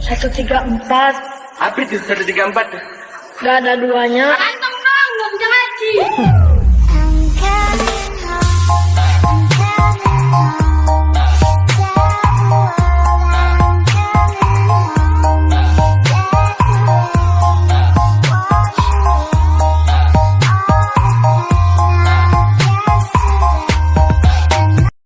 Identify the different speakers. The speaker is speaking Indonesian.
Speaker 1: 134
Speaker 2: Apa itu 134?
Speaker 1: Gak ada duanya